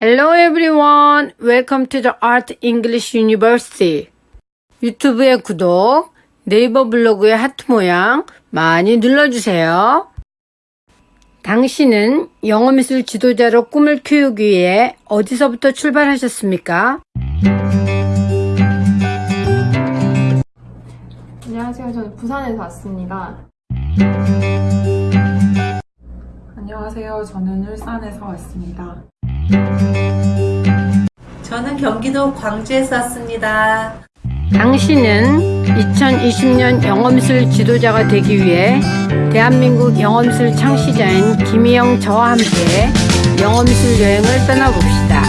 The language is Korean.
Hello everyone. Welcome to the Art English University. 유튜브의 구독, 네이버 블로그의 하트 모양 많이 눌러주세요. 당신은 영어미술 지도자로 꿈을 키우기 위해 어디서부터 출발하셨습니까? 안녕하세요. 저는 부산에서 왔습니다. 안녕하세요. 저는 울산에서 왔습니다. 저는 경기도 광주에서 왔습니다. 당신은 2020년 영어미술 지도자가 되기 위해 대한민국 영어미술 창시자인 김희영 저와 함께 영어미술 여행을 떠나봅시다.